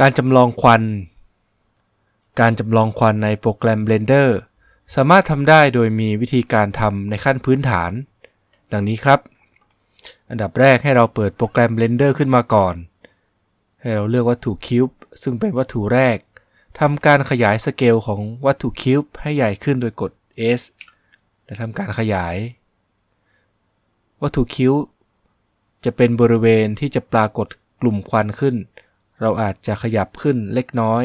การจำลองควัน การจำลองควันในโปรแกรม Blender สามารถทำได้โดยมีวิธีการทำในขั้นพื้นฐาน ดังนี้ครับ อันดับแรกให้เราเปิดโปรแกรม Blender ขึ้นมาก่อน ให้เราเลือกวัตถุ Cube ซึ่งเป็นวัตถุแรกทำการขยายสเกลของวัตถุ Cube ให้ใหญ่ขึ้นโดยกด S และทำการขยาย วัตถุ Cube จะเป็นบริเวณที่จะปรากฏกลุ่มควันขึ้น เราอาจจะขยับขึ้นเล็กน้อย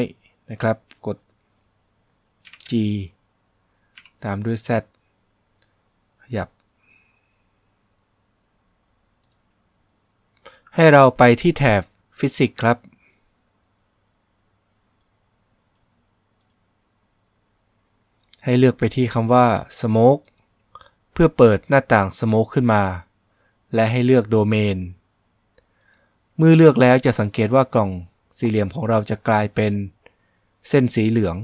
นะครับ G ตามด้วย Z ขยับ ให้เราไปที่แถบฟิสิกส์ครับ ให้เลือกไปที่คำว่า Smoke เพื่อเปิดหน้าต่าง Smoke ขึ้นมา และให้เลือกโดเมน เมื่อเลือกแล้วจะสังเกตว่ากล่องสี่เหลี่ยมของเราจะกลายเป็นเส้นสีเหลือง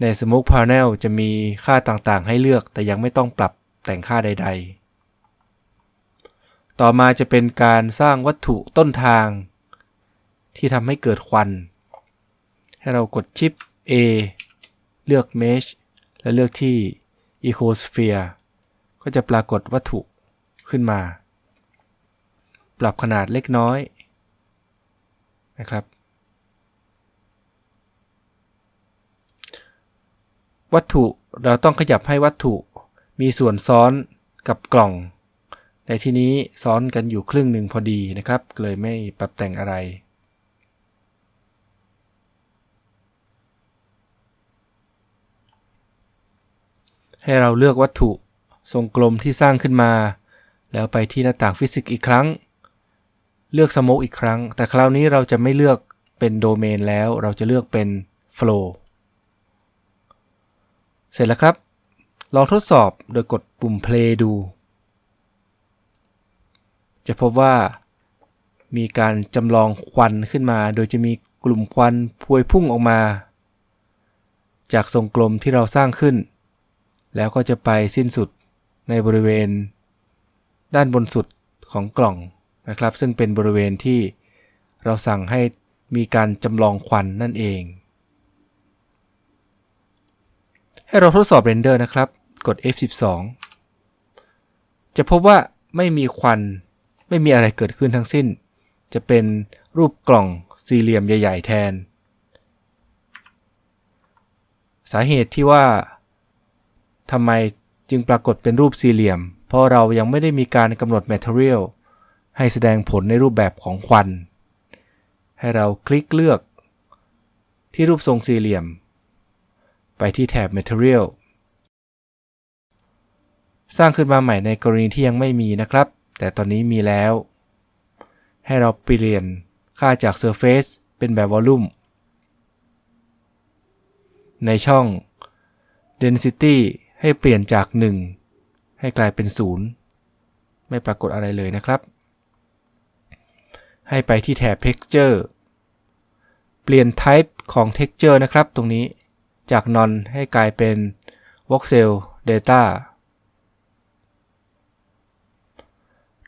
ใน Smoke Panel จะมีค่าต่างๆ ให้เลือกแต่ยังไม่ต้องปรับแต่งค่าใด ๆ ต่อมาจะเป็นการสร้างวัตถุต้นทาง ที่ทำให้เกิดควัน ให้เรากดชิป A เลือก Mesh และเลือกที่ Ecosphere ก็จะปรากฏวัตถุขึ้นมา ปรับขนาดเล็กน้อยนะครับ วัตถุเราต้องขยับให้วัตถุมีส่วนซ้อนกับกล่อง ในที่นี้ซ้อนกันอยู่ครึ่งหนึ่งพอดีนะครับ เลยไม่ปรับแต่งอะไร ให้เราเลือกวัตถุทรงกลมที่สร้างขึ้นมา แล้วไปที่หน้าต่างฟิสิกส์อีกครั้ง เลือกสโมกอีกครั้ง แต่คราวนี้เราจะไม่เลือกเป็นโดเมนแล้ว เราจะเลือกเป็น flow เสร็จแล้วครับ ลองทดสอบโดยกดปุ่ม play ดู จะพบว่ามีการจำลองควันขึ้นมา โดยจะมีกลุ่มควันพวยพุ่งออกมา จากทรงกลมที่เราสร้างขึ้น แล้วก็จะไปสิ้นสุดในบริเวณ ด้านบนสุดของกล่องนะครับ ซึ่งเป็นบริเวณที่เราสั่งให้มีการจำลองควันนั่นเอง ให้เราทดสอบ render นะครับ กด F12 จะพบว่าไม่มีควัน ไม่มีอะไรเกิดขึ้นทั้งสิ้น จะเป็นรูปกล่องสี่เหลี่ยมใหญ่ ๆ แทน สาเหตุที่ว่าทำไมจึงปรากฏเป็นรูปสี่เหลี่ยม เพราะเรายังไม่ได้มีการกำหนด Material ให้แสดงผลในรูปแบบของควัน ให้เราคลิกเลือกที่รูปทรงสี่เหลี่ยม ไปที่แถบ Material สร้างขึ้นมาใหม่ในกรณีที่ยังไม่มีนะครับ แต่ตอนนี้มีแล้ว ให้เราเปลี่ยนค่าจาก Surface เป็นแบบ Volume ในช่อง Density ให้เปลี่ยนจาก 1 ให้กลายเป็น 0 ไม่ปรากฏอะไรเลยนะครับ ให้ไปที่แถบ Texture เปลี่ยน Type ของ Texture นะครับตรงนี้ จาก Non ให้กลายเป็น Voxel Data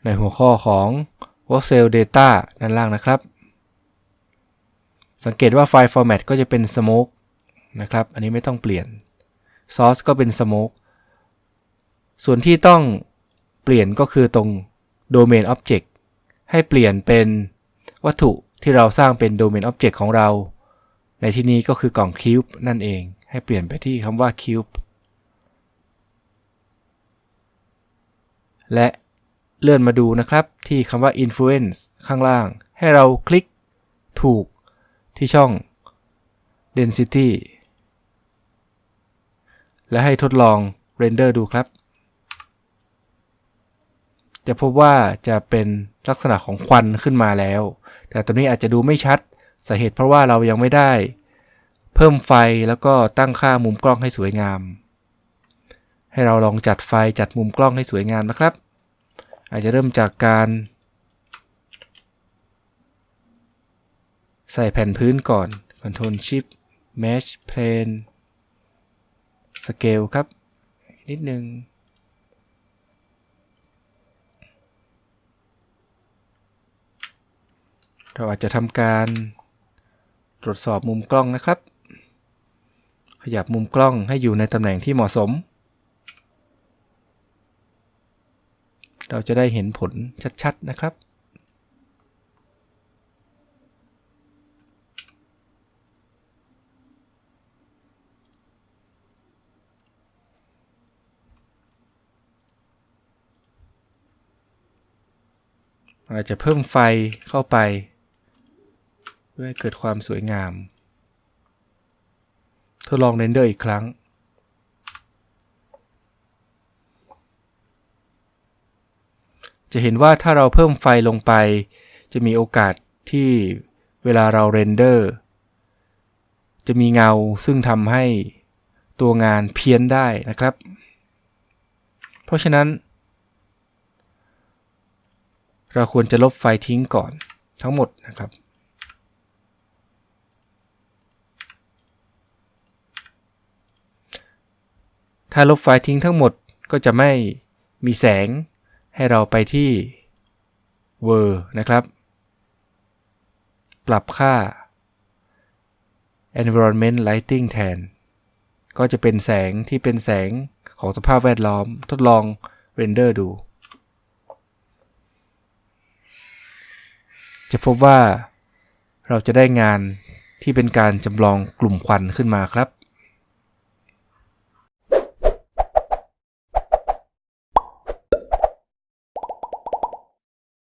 ในหัวข้อของ Voxel Data ด้านล่างนะครับ สังเกตว่าไฟล์ Format ก็จะเป็น Smoke นะครับ อันนี้ไม่ต้องเปลี่ยน Source ก็เป็น Smoke ส่วนที่ต้องเปลี่ยนก็คือตรง Domain Object ให้เปลี่ยนเป็นวัตถุที่เราสร้างเป็น Domain Object ของเรา ในที่นี้ก็คือกล่อง Cube นั่นเอง ให้เปลี่ยนไปที่คำว่า Cube และเลื่อนมาดูนะครับที่คำว่า Influence ข้างล่าง ให้เราคลิกถูกที่ช่อง Density และให้ทดลองเรนเดอร์ดูครับ จะพบว่าจะเป็นลักษณะของควันขึ้นมาแล้ว แต่ตอนนี้อาจจะดูไม่ชัด สาเหตุเพราะว่าเรายังไม่ได้ เพิ่มไฟแล้วก็ตั้งค่ามุมกล้องให้สวยงาม ให้เราลองจัดไฟจัดมุมกล้องให้สวยงามนะครับ อาจจะเริ่มจากการ ใส่แผ่นพื้นก่อน Ctrl Shift Mesh Plane Scale ครับ นิดนึงเราอาจจะทำการ ตรวจสอบมุมกล้องนะครับ ขยับมุมกล้องให้อยู่ในตำแหน่งที่เหมาะสม เราจะได้เห็นผลชัดๆนะครับอาจจะเพิ่มไฟเข้าไป เพื่อให้เกิดความสวยงาม ทดลอง render อีกครั้ง จะเห็นว่าถ้าเราเพิ่มไฟลงไป จะมีโอกาสที่เวลาเรา render จะมีเงาซึ่งทำให้ตัวงานเพี้ยนได้นะครับ เพราะฉะนั้น เราควรจะลบไฟทิ้งก่อนทั้งหมดนะครับ ถ้าลบไฟทิ้งทั้งหมดก็จะไม่มีแสงให้เราไปที่ w o r นะครับ ปรับค่า environment lighting แทน ก็จะเป็นแสงที่เป็นแสงของสภาพแวดล้อมทดลองเรนเดอร์ดู จะพบว่าเราจะได้งานที่เป็นการจำลองกลุ่มควันขึ้นมาครับ